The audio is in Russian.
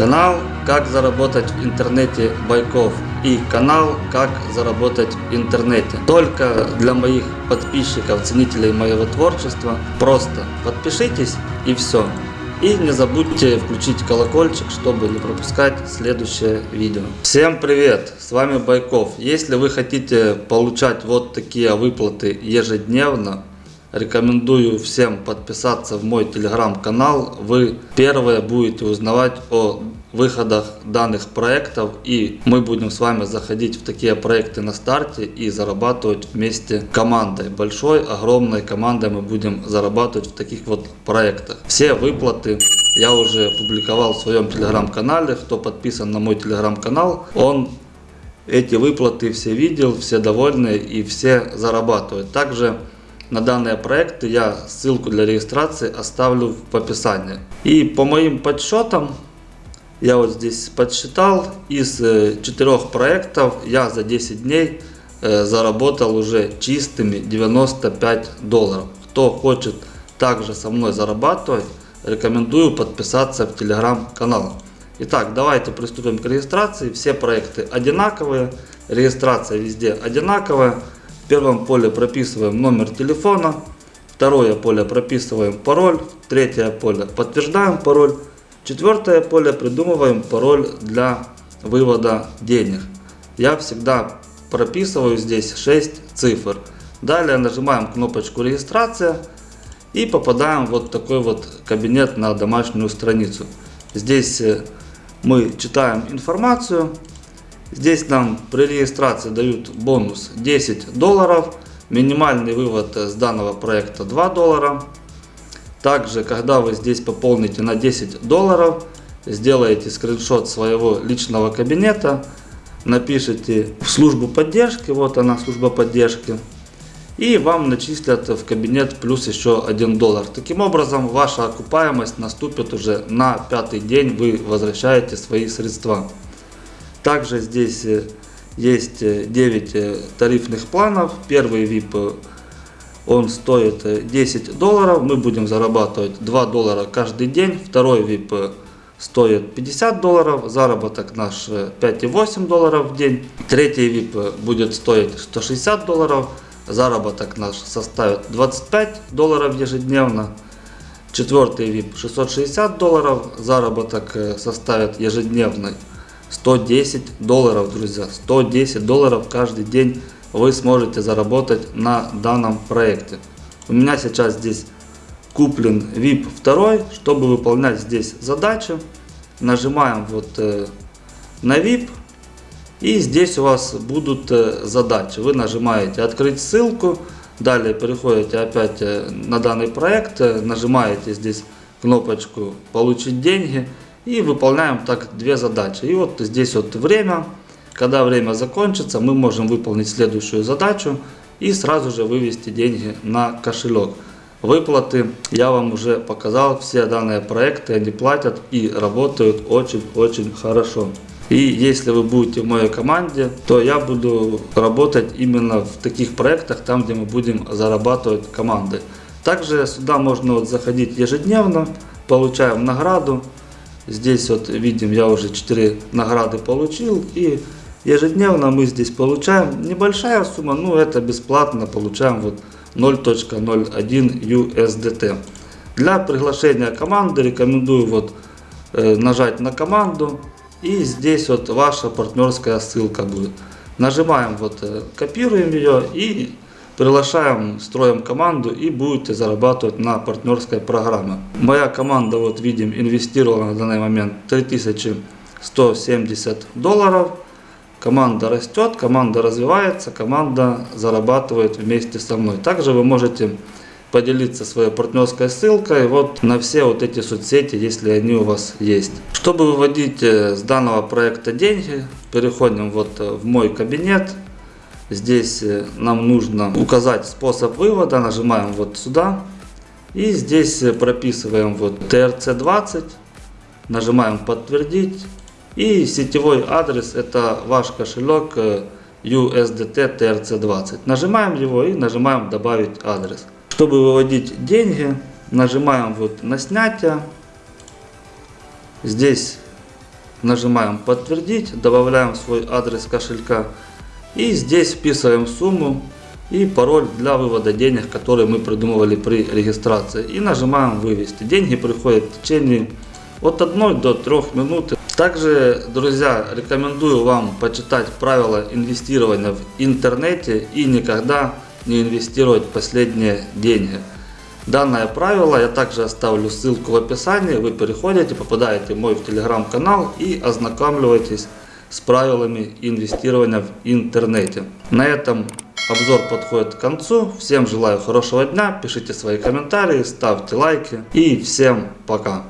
Канал «Как заработать в интернете Байков» и канал «Как заработать в интернете». Только для моих подписчиков, ценителей моего творчества. Просто подпишитесь и все. И не забудьте включить колокольчик, чтобы не пропускать следующее видео. Всем привет! С вами Байков. Если вы хотите получать вот такие выплаты ежедневно, Рекомендую всем подписаться в мой телеграм-канал. Вы первые будете узнавать о выходах данных проектов и мы будем с вами заходить в такие проекты на старте и зарабатывать вместе командой. Большой, огромной командой мы будем зарабатывать в таких вот проектах. Все выплаты я уже публиковал в своем телеграм-канале. Кто подписан на мой телеграм-канал, он эти выплаты все видел, все довольны и все зарабатывают. Также на данные проекты я ссылку для регистрации оставлю в описании. И по моим подсчетам, я вот здесь подсчитал, из э, четырех проектов я за 10 дней э, заработал уже чистыми 95 долларов. Кто хочет также со мной зарабатывать, рекомендую подписаться в телеграм-канал. Итак, давайте приступим к регистрации. Все проекты одинаковые, регистрация везде одинаковая первом поле прописываем номер телефона, второе поле прописываем пароль, третье поле подтверждаем пароль, четвертое поле придумываем пароль для вывода денег. Я всегда прописываю здесь 6 цифр. Далее нажимаем кнопочку регистрация и попадаем в вот такой вот кабинет на домашнюю страницу. Здесь э, мы читаем информацию, Здесь нам при регистрации дают бонус 10 долларов. Минимальный вывод с данного проекта 2 доллара. Также, когда вы здесь пополните на 10 долларов, сделаете скриншот своего личного кабинета, напишите в службу поддержки, вот она служба поддержки, и вам начислят в кабинет плюс еще 1 доллар. Таким образом, ваша окупаемость наступит уже на пятый день, вы возвращаете свои средства. Также здесь э, есть 9 э, тарифных планов. Первый VIP он стоит 10 э, долларов. Мы будем зарабатывать 2 доллара каждый день. Второй VIP стоит 50 долларов. Заработок наш 5,8 долларов в день. Третий VIP будет стоить 160 долларов. Заработок наш составит 25 долларов ежедневно. Четвертый VIP 660 долларов. Заработок составит ежедневный 110 долларов, друзья. 110 долларов каждый день вы сможете заработать на данном проекте. У меня сейчас здесь куплен VIP 2, чтобы выполнять здесь задачи. Нажимаем вот э, на VIP. И здесь у вас будут э, задачи. Вы нажимаете открыть ссылку. Далее переходите опять э, на данный проект. Э, нажимаете здесь кнопочку получить деньги и выполняем так две задачи. И вот здесь вот время. Когда время закончится, мы можем выполнить следующую задачу и сразу же вывести деньги на кошелек. Выплаты я вам уже показал, все данные проекты они платят и работают очень-очень хорошо. И если вы будете в моей команде, то я буду работать именно в таких проектах, там где мы будем зарабатывать команды. Также сюда можно вот заходить ежедневно, получаем награду. Здесь вот видим, я уже 4 награды получил. И ежедневно мы здесь получаем небольшая сумма, ну это бесплатно, получаем вот 0.01 USDT. Для приглашения команды рекомендую вот э, нажать на команду. И здесь вот ваша партнерская ссылка будет. Нажимаем вот, э, копируем ее и приглашаем, строим команду и будете зарабатывать на партнерской программе. Моя команда, вот видим, инвестировала на данный момент 3170 долларов. Команда растет, команда развивается, команда зарабатывает вместе со мной. Также вы можете поделиться своей партнерской ссылкой вот на все вот эти соцсети, если они у вас есть. Чтобы выводить э, с данного проекта деньги, переходим вот э, в мой кабинет. Здесь э, нам нужно указать способ вывода, нажимаем вот сюда. И здесь э, прописываем вот TRC20, нажимаем подтвердить. И сетевой адрес это ваш кошелек э, USDT TRC20. Нажимаем его и нажимаем добавить адрес. Чтобы выводить деньги, нажимаем вот на снятие. Здесь нажимаем подтвердить, добавляем свой адрес кошелька и здесь вписываем сумму и пароль для вывода денег, которые мы придумывали при регистрации. И нажимаем вывести. Деньги приходят в течение от 1 до 3 минут. Также, друзья, рекомендую вам почитать правила инвестирования в интернете и никогда не инвестировать последние деньги. Данное правило я также оставлю ссылку в описании. Вы переходите, попадаете в мой телеграм-канал и ознакомливаетесь с правилами инвестирования в интернете. На этом обзор подходит к концу. Всем желаю хорошего дня, пишите свои комментарии, ставьте лайки и всем пока.